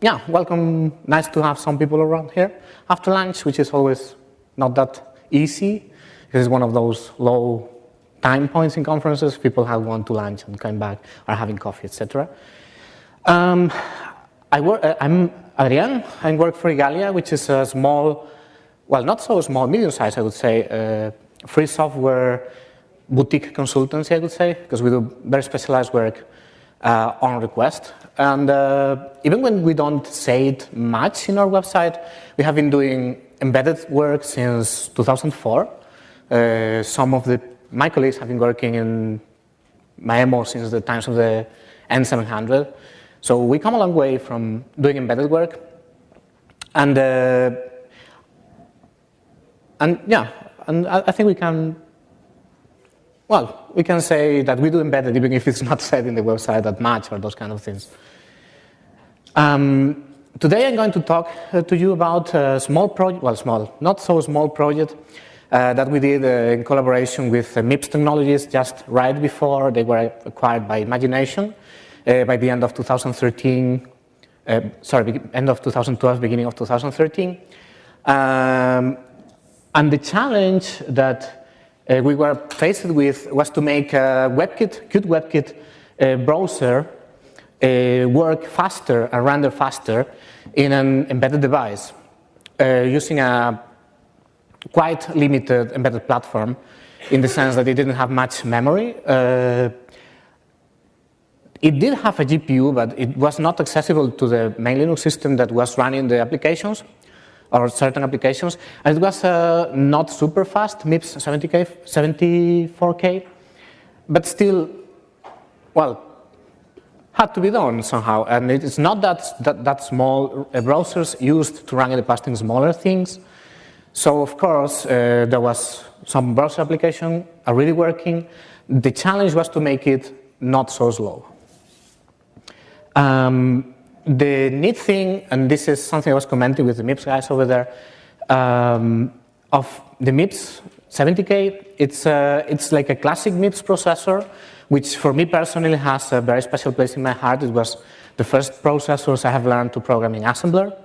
yeah, welcome. Nice to have some people around here after lunch, which is always not that easy. This is one of those low time points in conferences. People have gone to lunch and come back, are having coffee, etc. Um, I work, uh, I'm Adrian. I work for Igalia, which is a small, well, not so small, medium-sized, I would say, uh, free software boutique consultancy, I would say, because we do very specialized work uh, on request. And uh, even when we don't say it much in our website, we have been doing embedded work since 2004. Uh, some of the, my colleagues have been working in Maemo since the times of the N700. So we come a long way from doing embedded work. And, uh, and yeah, and I, I think we can well, we can say that we do embedded even if it's not said in the website that much or those kind of things. Um, today I'm going to talk uh, to you about a small project, well small, not so small project uh, that we did uh, in collaboration with uh, MIPS Technologies just right before they were acquired by Imagination uh, by the end of 2013, uh, sorry, end of 2012, beginning of 2013. Um, and the challenge that uh, we were faced with was to make a WebKit, Qt WebKit uh, browser uh, work faster and render faster in an embedded device uh, using a quite limited embedded platform in the sense that it didn't have much memory. Uh, it did have a GPU, but it was not accessible to the main Linux system that was running the applications or certain applications. And it was uh, not super fast, MIPS 70K, 74K, but still, well, had to be done somehow. And it's not that, that, that small. Uh, browsers used to run in the past in smaller things. So of course, uh, there was some browser application are really working. The challenge was to make it not so slow. Um, the neat thing, and this is something I was commenting with the MIPS guys over there, um, of the MIPS 70K, it's, uh, it's like a classic MIPS processor, which for me personally has a very special place in my heart. It was the first processors I have learned to program in assembler.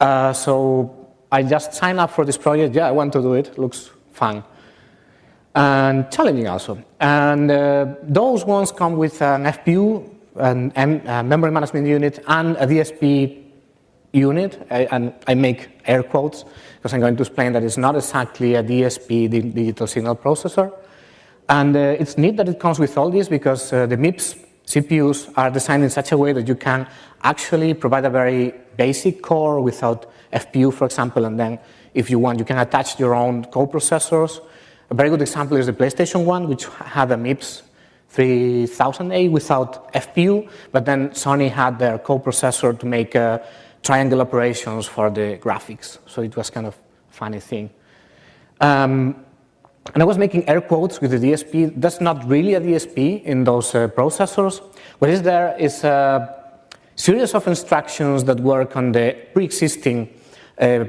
Uh, so I just signed up for this project. Yeah, I want to do it. Looks fun. And challenging also. And uh, those ones come with an FPU an M, memory management unit and a DSP unit, I, and I make air quotes because I'm going to explain that it's not exactly a DSP, digital signal processor. And uh, it's neat that it comes with all this because uh, the MIPS CPUs are designed in such a way that you can actually provide a very basic core without FPU, for example, and then if you want, you can attach your own co-processors. A very good example is the PlayStation 1, which had a MIPS 3000A without FPU, but then Sony had their co-processor to make uh, triangle operations for the graphics. So it was kind of funny thing. Um, and I was making air quotes with the DSP. That's not really a DSP in those uh, processors. What is there is a series of instructions that work on the pre-existing uh,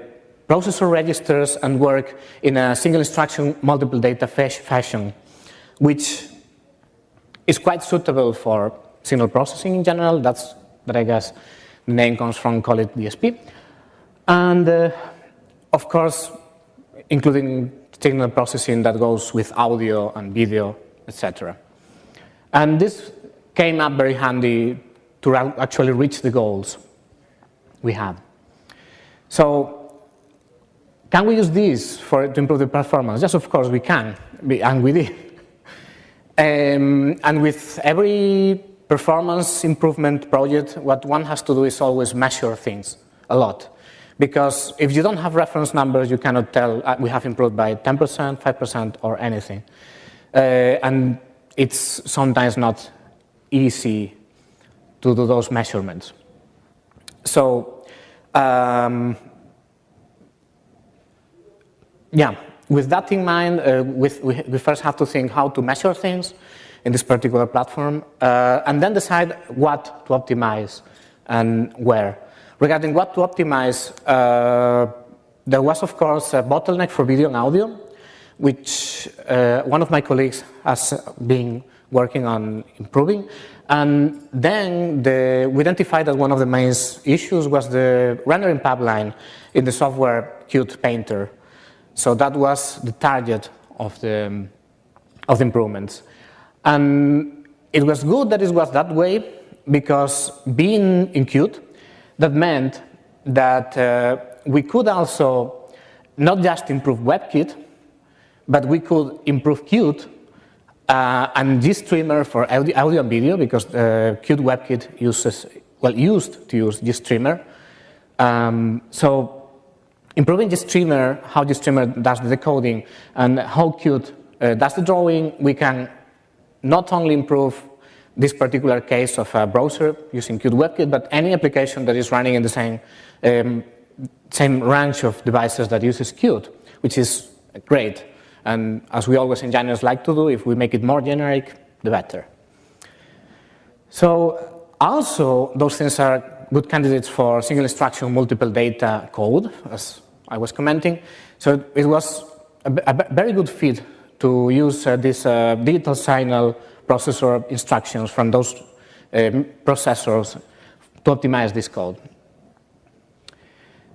processor registers and work in a single instruction multiple data fashion, which is quite suitable for signal processing in general. That's that I guess the name comes from, call it DSP. And uh, of course, including signal processing that goes with audio and video, etc. And this came up very handy to actually reach the goals we had. So can we use this for, to improve the performance? Yes, of course we can, and we did. Um, and with every performance improvement project, what one has to do is always measure things a lot. Because if you don't have reference numbers, you cannot tell uh, we have improved by 10%, 5%, or anything. Uh, and it's sometimes not easy to do those measurements. So, um, yeah, with that in mind, uh, with, we, we, first have to think how to measure things in this particular platform, uh, and then decide what to optimize and where. Regarding what to optimize, uh, there was, of course, a bottleneck for video and audio, which uh, one of my colleagues has been working on improving. And then the, we identified that one of the main issues was the rendering pipeline in the software Qt Painter. So that was the target of the, of the improvements. And it was good that it was that way because being in Qt, that meant that uh, we could also not just improve WebKit, but we could improve Qt uh, and GStreamer for audio, audio, and video because uh, Qt WebKit uses, well, used to use GStreamer. Um, so improving GStreamer, how GStreamer does the decoding, and how Qt uh, does the drawing, we can not only improve this particular case of a browser using Qt WebKit, but any application that is running in the same, um, same range of devices that uses Qt, which is great. And as we always engineers like to do, if we make it more generic, the better. So also, those things are good candidates for single instruction, multiple data code, as I was commenting. So it was a, a very good fit to use uh, this uh, digital signal processor instructions from those um, processors to optimize this code.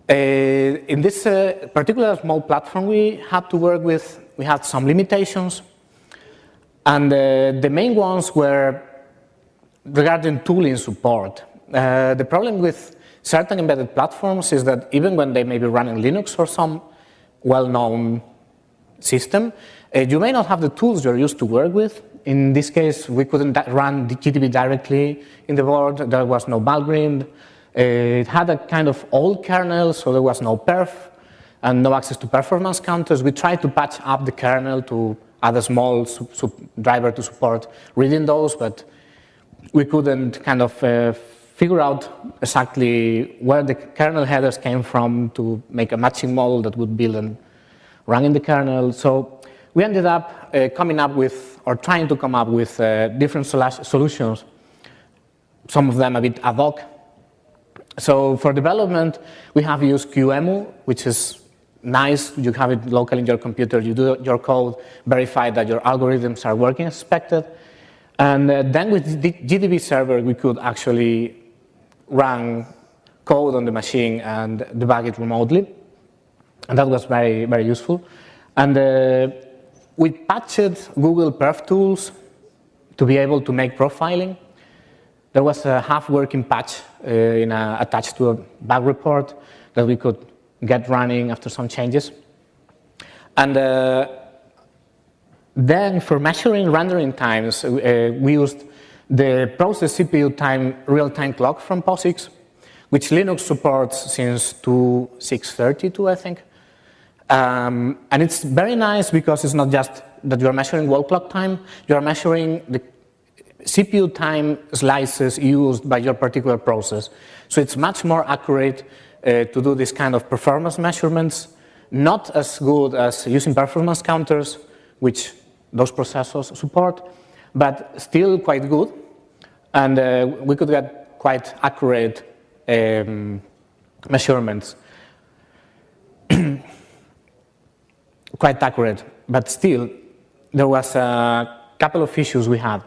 Uh, in this uh, particular small platform we had to work with, we had some limitations. And uh, the main ones were regarding tooling support. Uh, the problem with certain embedded platforms is that even when they may be running Linux or some well-known system, uh, you may not have the tools you're used to work with. In this case, we couldn't run the GDB directly in the board. There was no Valgrind. Uh, it had a kind of old kernel, so there was no perf and no access to performance counters. We tried to patch up the kernel to add a small driver to support reading those, but we couldn't kind of uh, figure out exactly where the kernel headers came from to make a matching model that would build and run in the kernel. So we ended up uh, coming up with, or trying to come up with uh, different solutions, some of them a bit ad hoc. So for development, we have used QEMU, which is nice. You have it locally in your computer, you do your code, verify that your algorithms are working as expected. And uh, then with GDB server, we could actually run code on the machine and debug it remotely. And that was very, very useful. And uh, we patched Google Perf tools to be able to make profiling. There was a half-working patch uh, a, attached to a bug report that we could get running after some changes. And uh, then for measuring rendering times, uh, we used the process CPU time real-time clock from POSIX, which Linux supports since 2632, I think. Um, and it's very nice because it's not just that you're measuring wall clock time, you're measuring the CPU time slices used by your particular process. So it's much more accurate uh, to do this kind of performance measurements, not as good as using performance counters, which those processors support, but still quite good. And uh, we could get quite accurate um, measurements. quite accurate, but still, there was a couple of issues we had.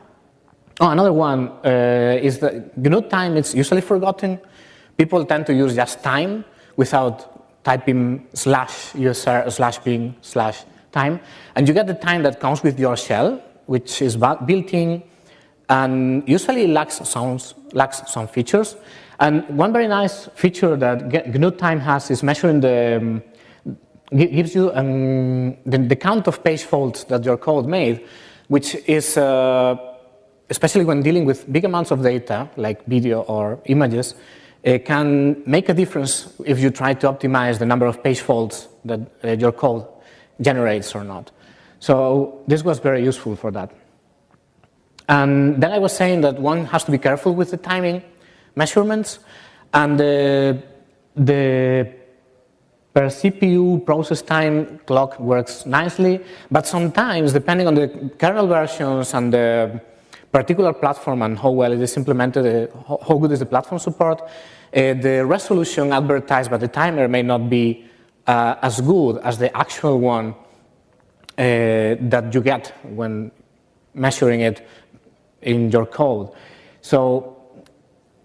Oh, another one uh, is that GNU time is usually forgotten. People tend to use just time without typing slash user slash bin slash time. And you get the time that comes with your shell, which is built in and usually lacks, sounds, lacks some features. And one very nice feature that GNU time has is measuring the um, gives you um, the, the, count of page faults that your code made, which is, uh, especially when dealing with big amounts of data, like video or images, it can make a difference if you try to optimize the number of page faults that uh, your code generates or not. So this was very useful for that. And then I was saying that one has to be careful with the timing measurements, and the, the per CPU process time clock works nicely, but sometimes, depending on the kernel versions and the particular platform and how well it is implemented, uh, how good is the platform support, uh, the resolution advertised by the timer may not be uh, as good as the actual one that you get when measuring it in your code. So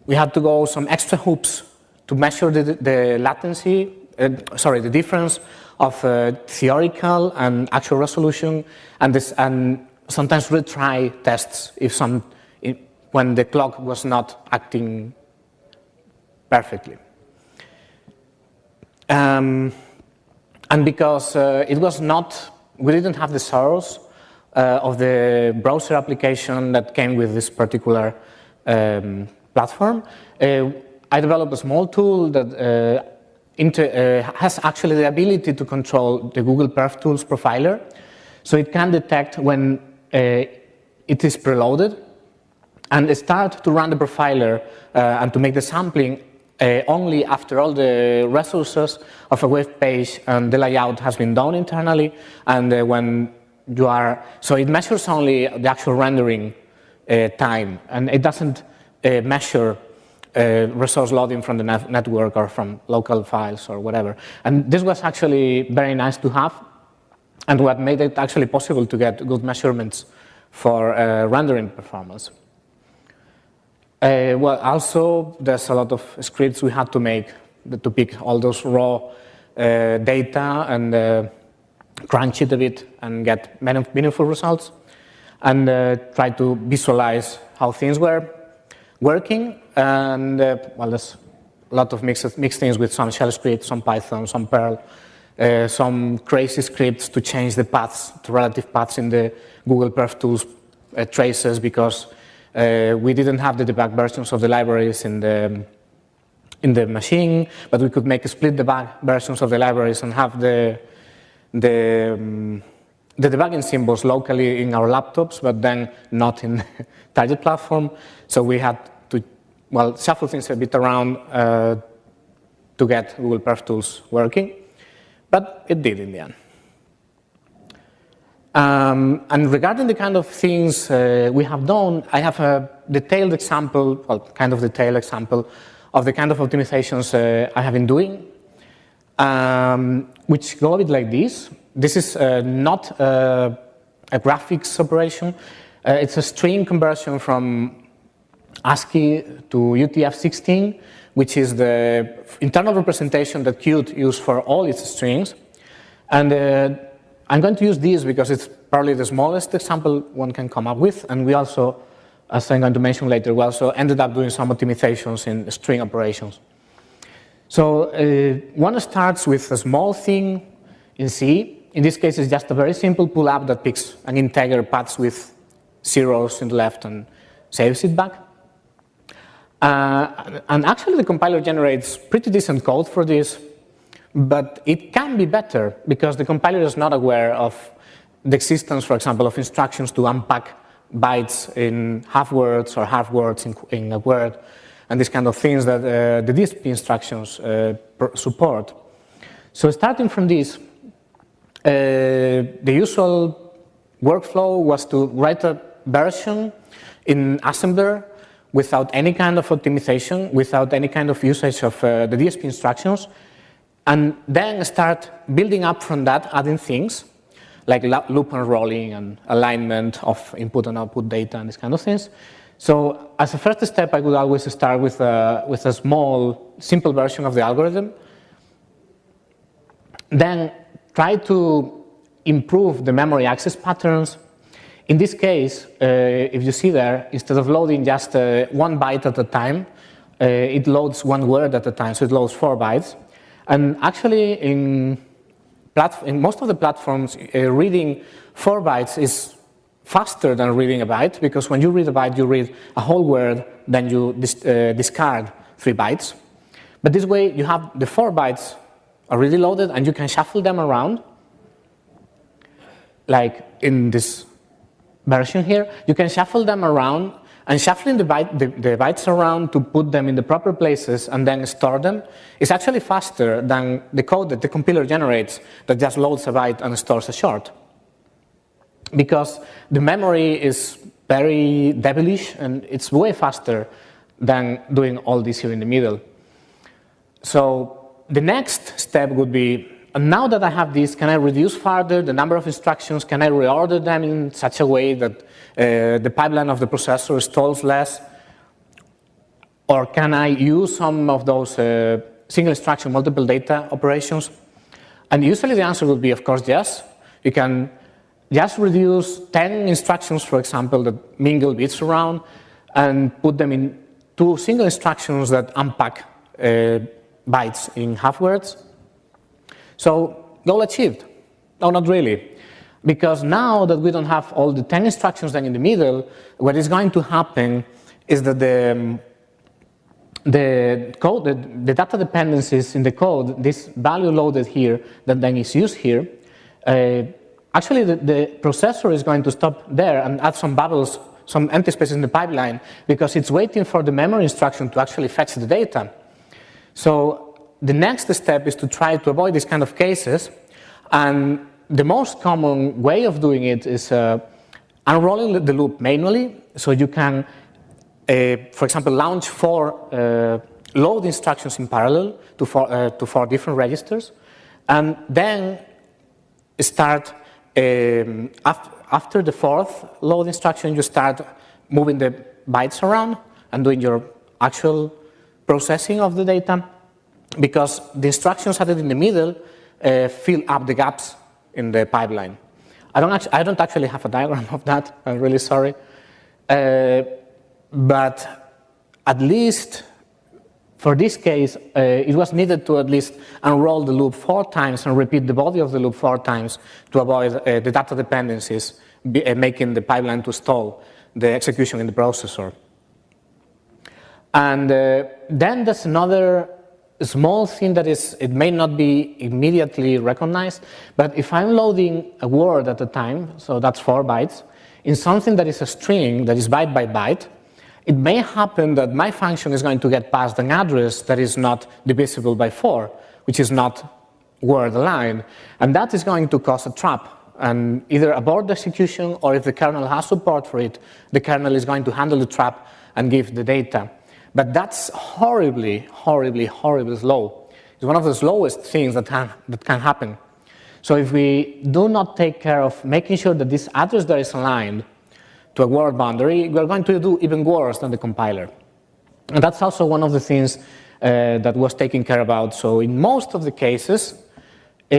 we had to go some extra hoops to measure the, the latency, uh, sorry, the difference of uh, theoretical and actual resolution, and, this, and sometimes retry tests if some, if, when the clock was not acting perfectly. Um, and because uh, it was not, we didn't have the source uh, of the browser application that came with this particular um, platform, uh, I developed a small tool that uh, uh, has actually the ability to control the Google Perf Tools profiler. So it can detect when uh, it is preloaded and start to run the profiler and to make the sampling uh, only after all the resources of a web page and the layout has been done internally and uh, when you are, so it measures only the actual rendering uh, time and it doesn't uh, measure uh, resource loading from the net network or from local files or whatever. And this was actually very nice to have and what made it actually possible to get good measurements for uh, rendering performance. Uh, well, also, there's a lot of scripts we had to make to pick all those raw uh, data and uh, crunch it a bit and get meaningful results and uh, try to visualize how things were working. And, uh, well, there's a lot of mixed, mixed things with some shell scripts, some Python, some Perl, uh, some crazy scripts to change the paths, to relative paths in the Google Perf Tools traces because uh, we didn't have the debug versions of the libraries in the in the machine, but we could make split debug versions of the libraries and have the the um, the debugging symbols locally in our laptops, but then not in the target platform. So we had to, well, shuffle things a bit around uh, to get Google Perf Tools working. But it did in the end. Um, and regarding the kind of things uh, we have done, I have a detailed example, well, kind of detailed example of the kind of optimizations uh, I have been doing, um, which go a bit like this. This is uh, not a, a, graphics operation. Uh, it's a string conversion from ASCII to UTF-16, which is the internal representation that Qt uses for all its strings. And uh, I'm going to use this because it's probably the smallest example one can come up with, and we also, as I'm going to mention later, we also ended up doing some optimizations in string operations. So uh, one starts with a small thing in C. In this case, it's just a very simple pull-up that picks an integer paths with zeros in the left and saves it back. Uh, and actually, the compiler generates pretty decent code for this, but it can be better because the compiler is not aware of the existence, for example, of instructions to unpack bytes in half words or half words in, in a word, and these kind of things that uh, the DSP instructions uh, support. So starting from this, uh, the usual workflow was to write a version in assembler without any kind of optimization, without any kind of usage of uh, the DSP instructions, and then start building up from that, adding things like loop unrolling and alignment of input and output data and these kind of things. So as a first step, I would always start with a, with a small, simple version of the algorithm. Then try to improve the memory access patterns in this case, uh, if you see there, instead of loading just uh, one byte at a time, uh, it loads one word at a time, so it loads four bytes. And actually, in, in most of the platforms, uh, reading four bytes is faster than reading a byte, because when you read a byte, you read a whole word, then you dis uh, discard three bytes. But this way, you have the four bytes already loaded, and you can shuffle them around, like in this version here, you can shuffle them around and shuffling the, byte, the, the, bytes around to put them in the proper places and then store them is actually faster than the code that the compiler generates that just loads a byte and stores a short. Because the memory is very devilish and it's way faster than doing all this here in the middle. So the next step would be and now that I have this, can I reduce further the number of instructions? Can I reorder them in such a way that uh, the pipeline of the processor stalls less? Or can I use some of those uh, single instruction multiple data operations? And usually the answer would be, of course, yes. You can just reduce 10 instructions, for example, that mingle bits around and put them in two single instructions that unpack uh, bytes in half words. So goal achieved. No, not really. Because now that we don't have all the 10 instructions then in the middle, what is going to happen is that the, the code, the, the, data dependencies in the code, this value loaded here that then is used here, uh, actually the, the, processor is going to stop there and add some bubbles, some empty spaces in the pipeline because it's waiting for the memory instruction to actually fetch the data. So the next step is to try to avoid these kind of cases and the most common way of doing it is uh, unrolling the loop manually so you can uh, for example, launch four uh, load instructions in parallel to four, uh, to four different registers, and then start um, after, after the fourth load instruction, you start moving the bytes around and doing your actual processing of the data because the instructions added in the middle uh, fill up the gaps in the pipeline. I don't, actually, I don't actually have a diagram of that, I'm really sorry. Uh, but at least for this case, uh, it was needed to at least unroll the loop four times and repeat the body of the loop four times to avoid uh, the data dependencies be, uh, making the pipeline to stall the execution in the processor. And uh, then there's another small thing that is, it may not be immediately recognized, but if I'm loading a word at a time, so that's four bytes, in something that is a string that is byte by byte, it may happen that my function is going to get passed an address that is not divisible by 4, which is not word aligned, and that is going to cause a trap and either abort the execution or if the kernel has support for it, the kernel is going to handle the trap and give the data. But that's horribly, horribly, horribly slow. It's one of the slowest things that, that can happen. So if we do not take care of making sure that this address there is aligned, to a word boundary, we're going to do even worse than the compiler. And that's also one of the things uh, that was taken care about. So in most of the cases, uh,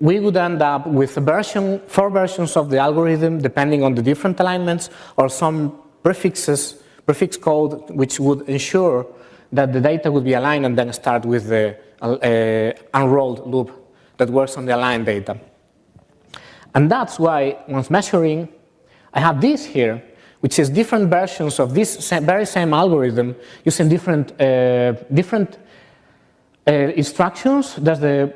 we would end up with version, four versions of the algorithm, depending on the different alignments, or some prefixes, prefix code, which would ensure that the data would be aligned and then start with the uh, unrolled loop that works on the aligned data. And that's why, once measuring, I have this here, which is different versions of this very same algorithm using different, uh, different uh, instructions. There's the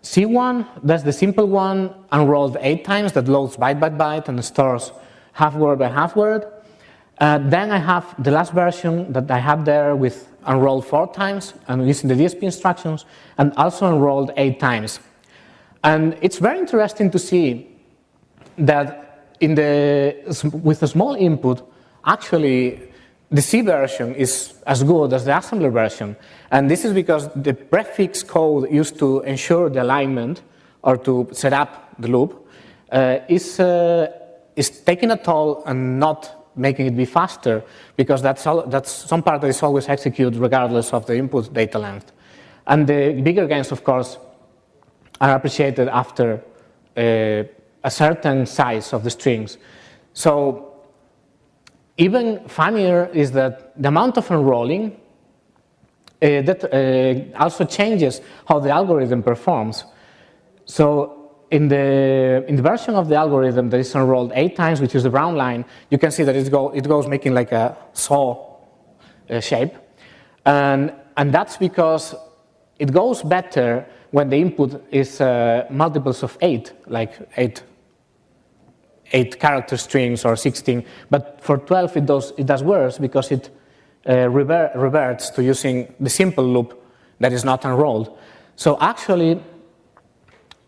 C one, that's the simple one, unrolled eight times, that loads byte by byte and stores half word by half word. Uh, then I have the last version that I have there with unrolled four times and using the DSP instructions and also unrolled eight times. And it's very interesting to see that in the, with a small input, actually the C version is as good as the assembler version. And this is because the prefix code used to ensure the alignment or to set up the loop uh, is, uh, is taking a toll and not making it be faster because that's, all, that's some part that is always executed regardless of the input data length. And the bigger gains, of course, are appreciated after uh, a certain size of the strings. So even funnier is that the amount of unrolling uh, that uh, also changes how the algorithm performs. So in the, in the version of the algorithm that is unrolled eight times, which is the brown line, you can see that it, go, it goes making like a saw uh, shape. And, and that's because it goes better when the input is uh, multiples of eight, like eight eight character strings or 16, but for 12 it does, it does worse because it uh, reverts to using the simple loop that is not unrolled. So actually,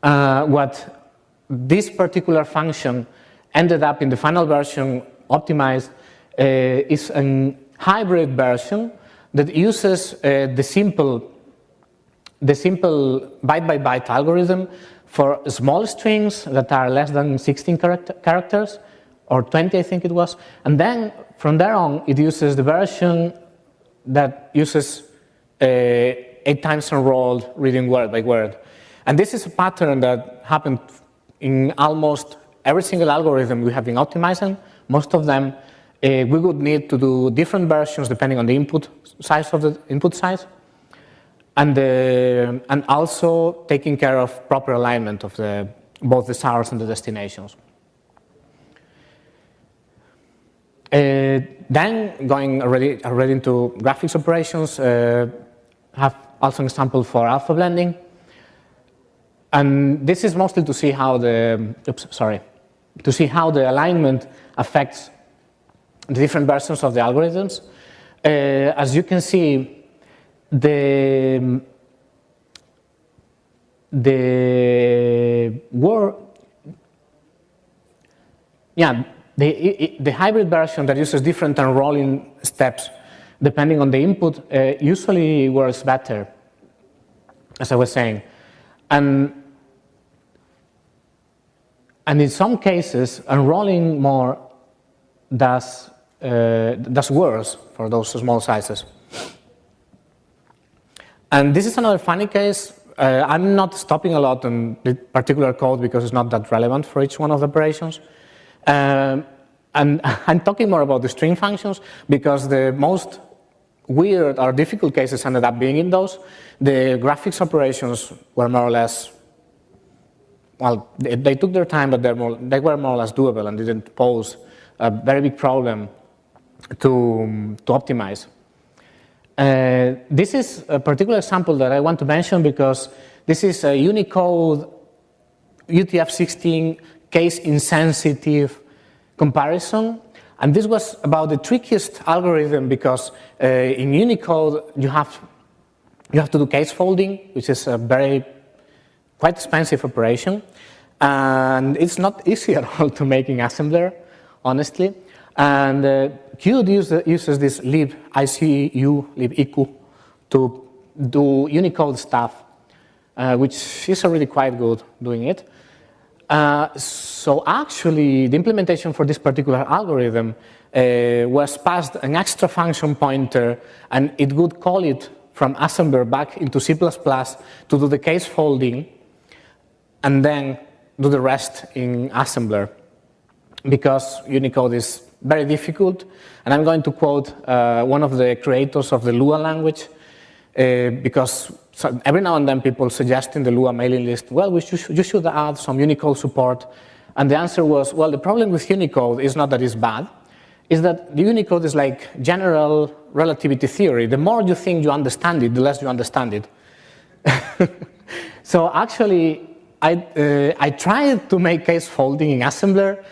uh, what this particular function ended up in the final version optimized uh, is a hybrid version that uses uh, the simple the simple byte-by-byte -byte algorithm for small strings that are less than 16 character characters, or 20 I think it was, and then from there on it uses the version that uses uh, eight times unrolled reading word by word. And this is a pattern that happened in almost every single algorithm we have been optimizing. Most of them, uh, we would need to do different versions depending on the input size of the input size. And, uh, and also taking care of proper alignment of the, both the source and the destinations. Uh, then going already, already into graphics operations, uh, have also an example for alpha blending. And this is mostly to see how the, oops, sorry, to see how the alignment affects the different versions of the algorithms. Uh, as you can see, the, the yeah, the, the hybrid version that uses different unrolling steps depending on the input uh, usually works better, as I was saying. And, and in some cases, unrolling more does, uh, does worse for those small sizes. And this is another funny case. Uh, I'm not stopping a lot on the particular code because it's not that relevant for each one of the operations. Um, and I'm talking more about the string functions because the most weird or difficult cases ended up being in those. The graphics operations were more or less, well, they, they took their time, but more, they were more or less doable and didn't pose a very big problem to, to optimize. Uh, this is a particular example that I want to mention because this is a Unicode UTF-16 case insensitive comparison. And this was about the trickiest algorithm because uh, in Unicode you have, you have to do case folding, which is a very quite expensive operation. And it's not easy at all to make in assembler, honestly. And uh, Qt uses, uses this lib ICU, to do Unicode stuff, uh, which is already quite good doing it. Uh, so actually, the implementation for this particular algorithm uh, was passed an extra function pointer, and it would call it from assembler back into C++ to do the case folding, and then do the rest in assembler, because Unicode is very difficult. And I'm going to quote uh, one of the creators of the Lua language, uh, because so every now and then people suggest in the Lua mailing list, well, we should, you should add some Unicode support. And the answer was, well, the problem with Unicode is not that it's bad, is that the Unicode is like general relativity theory. The more you think you understand it, the less you understand it. so actually, I, uh, I tried to make case folding in assembler,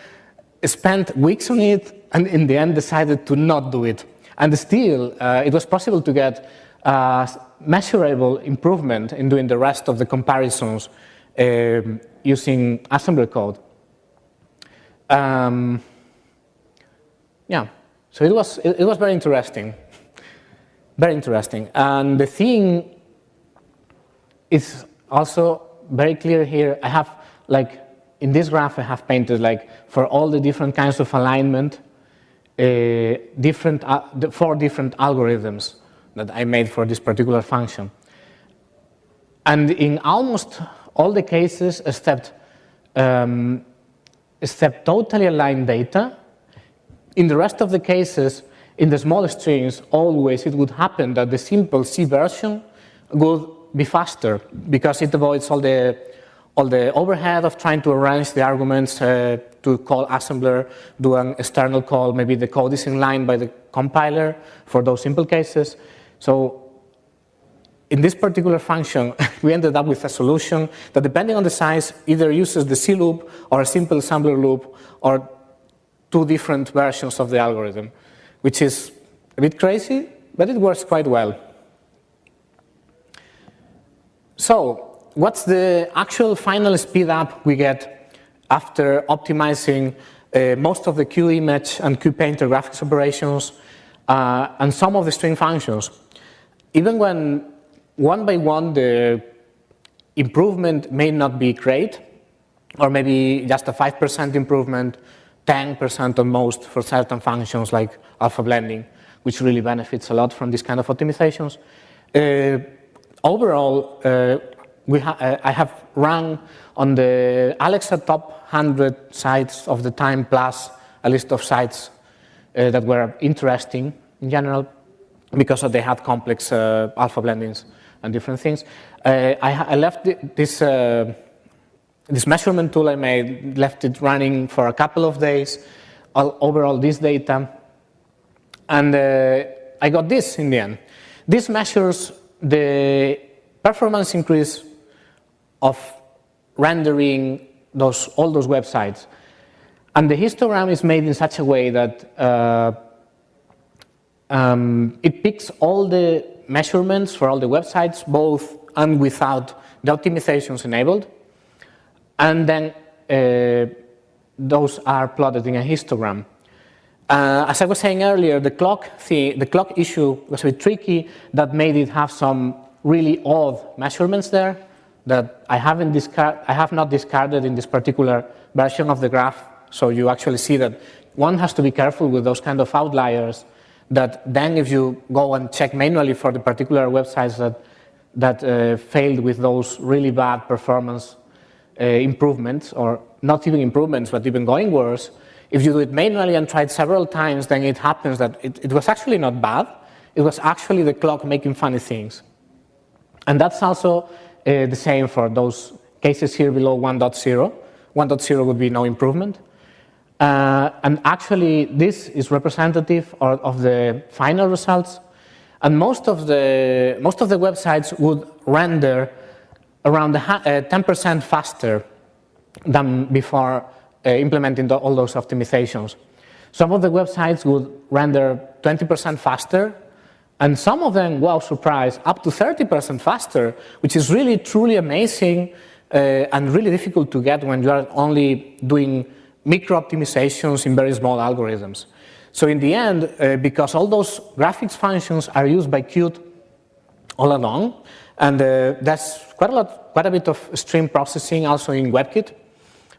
spent weeks on it, and in the end decided to not do it. And still, uh, it was possible to get uh, measurable improvement in doing the rest of the comparisons um, using assembler code. Um, yeah, so it was, it, it was very interesting, very interesting. And the thing is also very clear here. I have, like, in this graph I have painted, like, for all the different kinds of alignment, uh, different, uh, four different algorithms that I made for this particular function. And in almost all the cases except, um, except totally aligned data, in the rest of the cases, in the small strings, always it would happen that the simple C version would be faster because it avoids all the, all the overhead of trying to arrange the arguments uh, to call assembler, do an external call, maybe the code is in line by the compiler for those simple cases. So in this particular function, we ended up with a solution that depending on the size either uses the C loop or a simple assembler loop or two different versions of the algorithm, which is a bit crazy, but it works quite well. So what's the actual final speed up we get after optimizing uh, most of the QImage and QPainter graphics operations uh, and some of the string functions? even when one by one, the improvement may not be great, or maybe just a 5% improvement, 10% at most for certain functions like alpha blending, which really benefits a lot from this kind of optimizations. Uh, overall, uh, ha uh, I have run on the Alexa top 100 sites of the time plus a list of sites uh, that were interesting in general because they had complex uh, alpha blendings and different things. Uh, I, I, left this, uh, this measurement tool I made, left it running for a couple of days, all, overall this data, and I got this in the end. This measures the performance increase of rendering those, all those websites. And the histogram is made in such a way that uh, um, it picks all the measurements for all the websites, both and without the optimizations enabled. And then uh, those are plotted in a histogram. Uh, as I was saying earlier, the clock, the, the clock issue was a bit tricky that made it have some really odd measurements there that I, haven't discard, I have not discarded in this particular version of the graph. So you actually see that one has to be careful with those kind of outliers that then if you go and check manually for the particular websites that, that uh, failed with those really bad performance uh, improvements, or not even improvements, but even going worse, if you do it manually and try it several times, then it happens that it, it was actually not bad. It was actually the clock making funny things. And that's also uh, the same for those cases here below 1.0. 1.0 would be no improvement. Uh, and actually, this is representative of, of, the final results. And most of the, most of the websites would render around 10% uh, faster than before uh, implementing the, all those optimizations. Some of the websites would render 20% faster, and some of them, wow, surprise, up to 30% faster, which is really, truly amazing uh, and really difficult to get when you are only doing micro optimizations in very small algorithms. So in the end, uh, because all those graphics functions are used by Qt all along, and uh, there's quite a lot, quite a bit of stream processing also in WebKit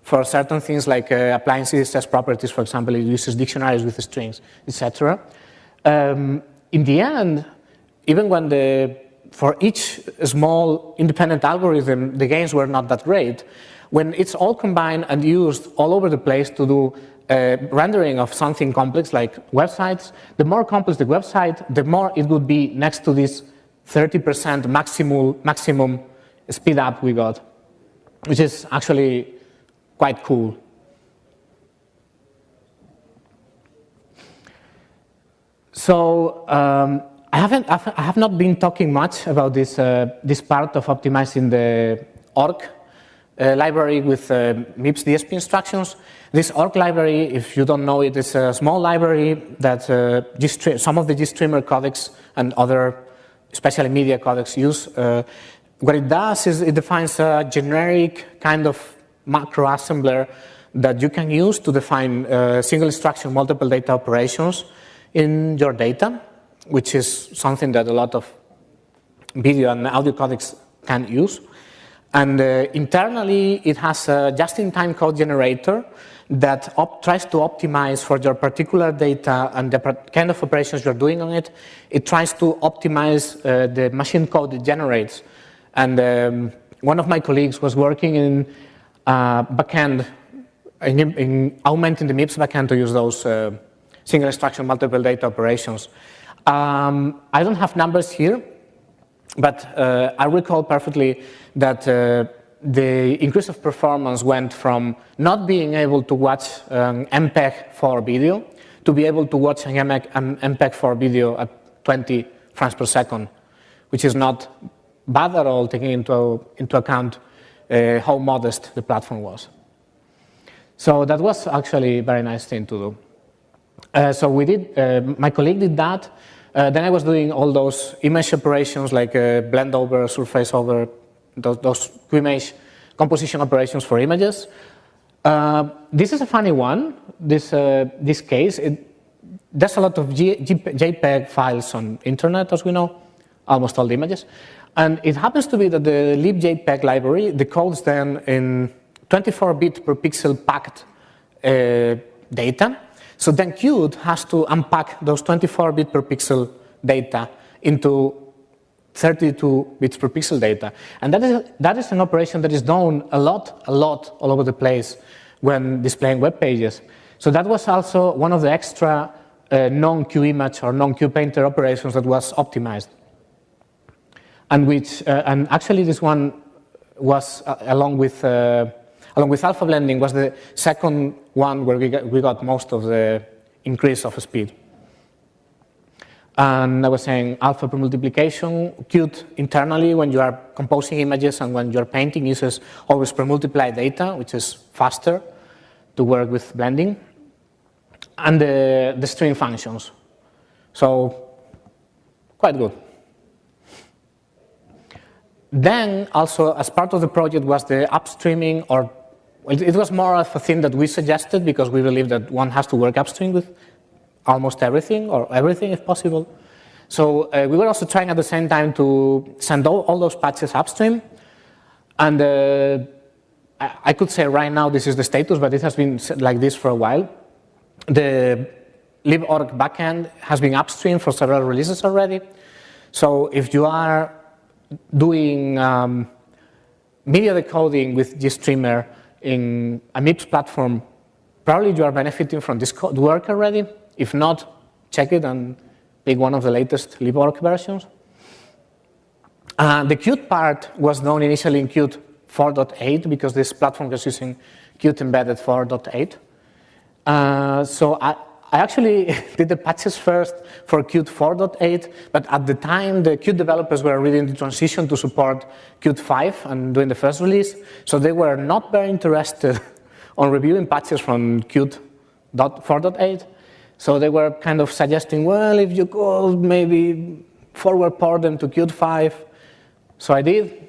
for certain things like uh, applying CSS properties, for example, it uses dictionaries with strings, etc. Um, in the end, even when the for each small independent algorithm, the gains were not that great. When it's all combined and used all over the place to do uh, rendering of something complex like websites, the more complex the website, the more it would be next to this 30% maximum, maximum speed up we got, which is actually quite cool. So um, I haven't, I have not been talking much about this, uh, this part of optimizing the Orc uh, library with uh, MIPS DSP instructions. This Orc library, if you don't know it, is a small library that uh, some of the GStreamer codecs and other, especially media codecs use. Uh, what it does is it defines a generic kind of macro assembler that you can use to define uh, single instruction multiple data operations in your data, which is something that a lot of video and audio codecs can use. And uh, internally, it has a just-in-time code generator that tries to optimize for your particular data and the kind of operations you're doing on it. It tries to optimize uh, the machine code it generates. And um, one of my colleagues was working in uh, backend, in, in, augmenting the MIPS backend to use those uh, single instruction multiple data operations. Um, I don't have numbers here, but uh, I recall perfectly that the increase of performance went from not being able to watch um, MPEG-4 video to be able to watch an MPEG-4 video at 20 frames per second, which is not bad at all, taking into, into account uh, how modest the platform was. So that was actually a very nice thing to do. Uh, so we did, uh, my colleague did that, uh, then I was doing all those image operations like uh, blend over, surface over, those, those image composition operations for images. Uh, this is a funny one, this, this case. It, there's a lot of G, G, JPEG files on internet, as we know, almost all the images. And it happens to be that the libjpeg library decodes then in 24-bit per pixel packed uh, data. So then Qt has to unpack those 24-bit per pixel data into 32 bits per pixel data. And that is, that is an operation that is done a lot, a lot all over the place when displaying web pages. So that was also one of the extra uh, non-QImage or non-QPainter operations that was optimized. And which, uh, and actually this one was uh, along with uh, along with alpha blending was the second one where we got, we got most of the increase of speed. And I was saying alpha premultiplication, Qt internally when you are composing images and when you're painting uses always premultiply data, which is faster to work with blending. And the, the string functions. So quite good. Then also as part of the project was the upstreaming or it was more of a thing that we suggested because we believe that one has to work upstream with almost everything or everything if possible. So uh, we were also trying at the same time to send all, all those patches upstream. And uh, I, I could say right now this is the status, but it has been like this for a while. The liborc backend has been upstream for several releases already. So if you are doing um, media decoding with GStreamer in a MIPS platform, probably you are benefiting from this code work already. If not, check it and pick one of the latest liborc versions. Uh, the Qt part was known initially in Qt 4.8 because this platform was using Qt embedded 4.8. Uh, so I, I actually did the patches first for Qt 4.8, but at the time the Qt developers were really in the transition to support Qt 5 and doing the first release, so they were not very interested on reviewing patches from Qt 4.8. So they were kind of suggesting, well, if you could maybe forward port them to Qt 5. So I did.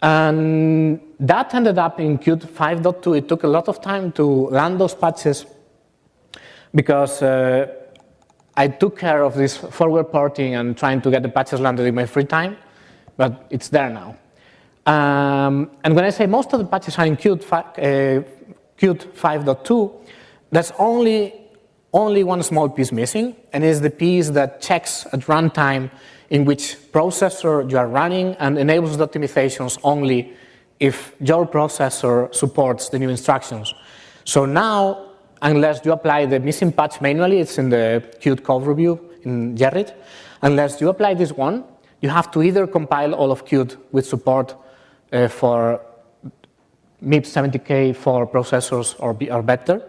And that ended up in Qt 5.2. It took a lot of time to land those patches because uh, I took care of this forward porting and trying to get the patches landed in my free time, but it's there now. Um, and when I say most of the patches are in Qt, uh, Qt 5.2, that's only only one small piece missing, and it's the piece that checks at runtime in which processor you are running and enables the optimizations only if your processor supports the new instructions. So now, unless you apply the missing patch manually, it's in the Qt code review in Gerrit, unless you apply this one, you have to either compile all of Qt with support uh, for MIPS 70K for processors or, or better,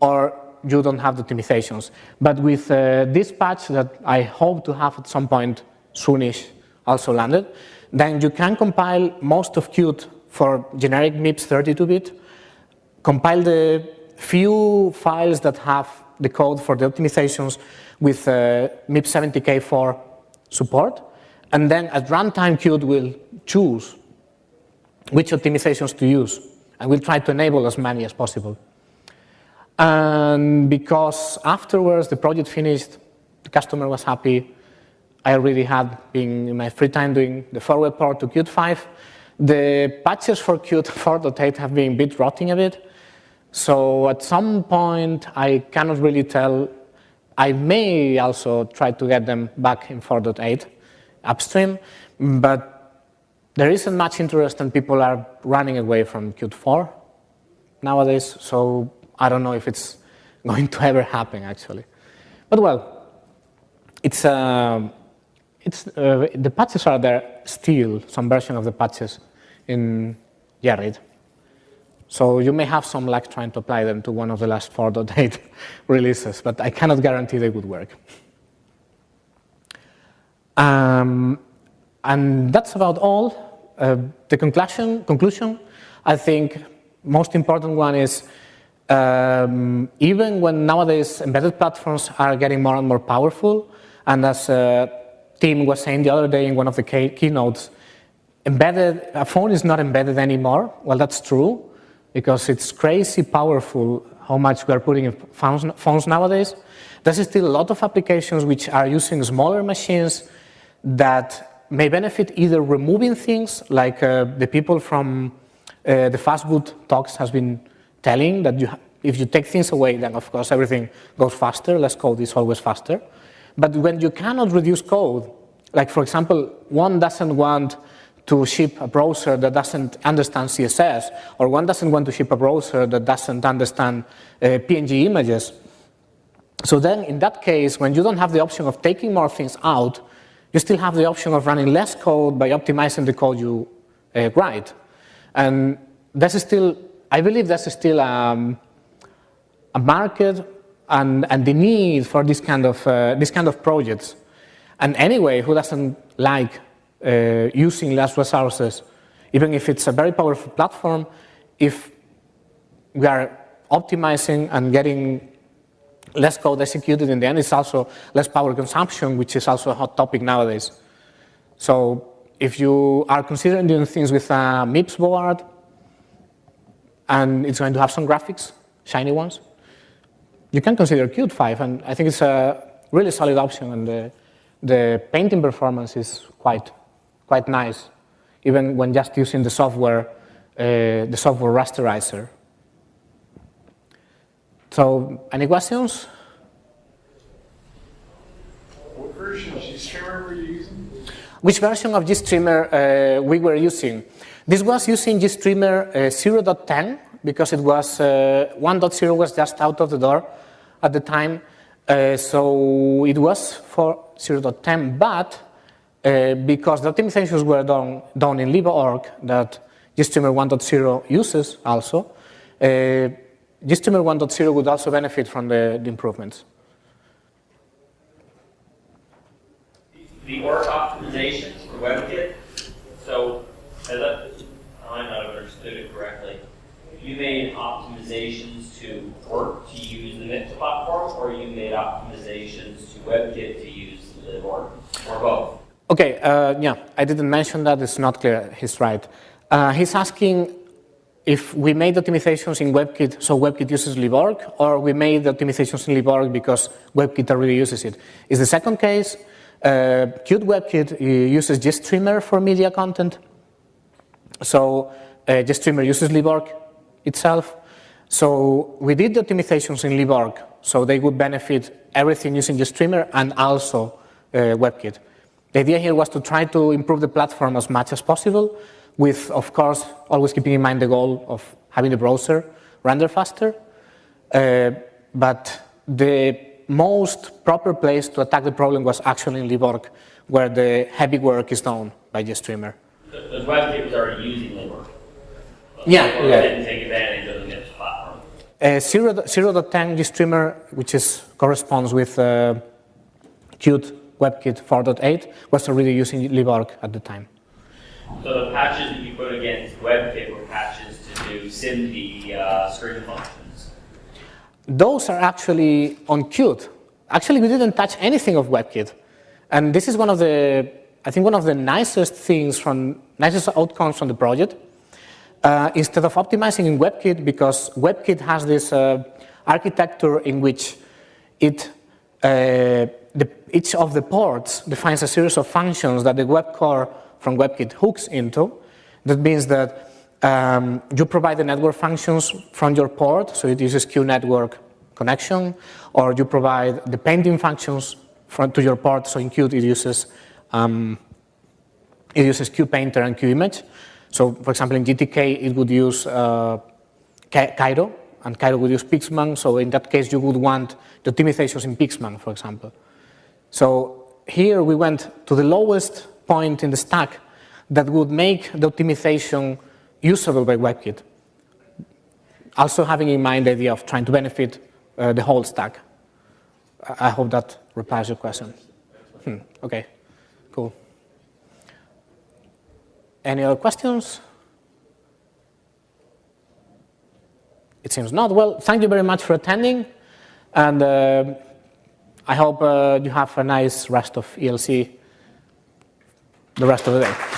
or you don't have the optimizations. But with uh, this patch that I hope to have at some point soonish also landed, then you can compile most of Qt for generic MIPS 32-bit, compile the few files that have the code for the optimizations with uh, MIPS 70K for support, and then at runtime Qt will choose which optimizations to use, and we'll try to enable as many as possible. And because afterwards the project finished, the customer was happy, I already had been in my free time doing the forward port to Qt 5. The patches for Qt 4.8 have been bit rotting a bit. So at some point, I cannot really tell. I may also try to get them back in 4.8 upstream, but there isn't much interest and people are running away from Qt 4 nowadays. So I don't know if it's going to ever happen, actually. But well, it's, uh, it's, uh, the patches are there still, some version of the patches in Gerrit. So you may have some luck trying to apply them to one of the last 4.8 releases, but I cannot guarantee they would work. Um, and that's about all. Uh, the conclusion, conclusion, I think most important one is um, even when nowadays embedded platforms are getting more and more powerful, and as uh, Tim was saying the other day in one of the key keynotes, embedded, a phone is not embedded anymore. Well, that's true, because it's crazy powerful how much we are putting in phones, nowadays. There's still a lot of applications which are using smaller machines that may benefit either removing things, like uh, the people from uh, the fastboot talks has been telling that you if you take things away, then of course everything goes faster, less code is always faster. But when you cannot reduce code, like for example, one doesn't want to ship a browser that doesn't understand CSS, or one doesn't want to ship a browser that doesn't understand uh, PNG images. So then in that case, when you don't have the option of taking more things out, you still have the option of running less code by optimizing the code you uh, write. And that's still, I believe that's still um, a market and, and the need for this kind of, uh, this kind of projects. And anyway, who doesn't like uh, using less resources, even if it's a very powerful platform, if we are optimizing and getting less code executed in the end, it's also less power consumption, which is also a hot topic nowadays. So if you are considering doing things with a MIPS board, and it's going to have some graphics, shiny ones, you can consider Qt 5, and I think it's a really solid option, and the, the painting performance is quite, quite nice, even when just using the software, uh, the software rasterizer. So, any questions? What version of GStreamer were you using? Which version of GStreamer uh, we were using? This was using GStreamer uh, 0.10 because it was uh, 1.0 was just out of the door at the time. Uh, so it was for 0.10, but uh, because the optimizations were done, done in liborc that GStreamer 1.0 uses also, uh, GStreamer 1.0 would also benefit from the, the improvements. The ORC optimizations for WebKit, so as I, I might not have understood it correctly, you made optimizations to work to use the MIPS platform, or you made optimizations to WebKit to use libOrc, or both? Okay, uh, yeah, I didn't mention that, it's not clear, he's right. Uh, he's asking if we made optimizations in WebKit, so WebKit uses libOrc, or we made optimizations in libOrc because WebKit already uses it. Is the second case, uh, Qt WebKit uses GStreamer for media content. So uh, GStreamer uses libOrc itself. So we did the optimizations in libOrc, so they would benefit everything using GStreamer and also uh, WebKit. The idea here was to try to improve the platform as much as possible, with, of course, always keeping in mind the goal of having the browser render faster. Uh, but the most proper place to attack the problem was actually in libOrc, where the heavy work is done by GStreamer. Because WebKit was already using libOrc. Yeah, Or yeah. didn't take advantage of the MIPS platform. Uh, 0, 0.10 GStreamer, which is, corresponds with uh, Qt WebKit 4.8, was already using libOrc at the time. So the patches that you put against WebKit were patches to do SIMD uh, string functions. Those are actually on Qt. Actually, we didn't touch anything of WebKit. And this is one of the, I think one of the nicest things from, nicest outcomes from the project. Uh, instead of optimizing in WebKit, because WebKit has this uh, architecture in which it, uh, each of the ports defines a series of functions that the web core from WebKit hooks into. That means that um, you provide the network functions from your port, so it uses QNetwork connection, or you provide the painting functions from, to your port, so in Qt it uses, um, it uses QPainter and QImage. So for example, in GTK, it would use uh, Cairo, and Cairo would use Pixman, so in that case, you would want the optimizations in Pixman, for example. So here we went to the lowest point in the stack that would make the optimization usable by WebKit. Also having in mind the idea of trying to benefit uh, the whole stack. I hope that replies your question. Hmm, okay, cool. Any other questions? It seems not. Well, thank you very much for attending, and uh, I hope uh, you have a nice rest of ELC the rest of the day.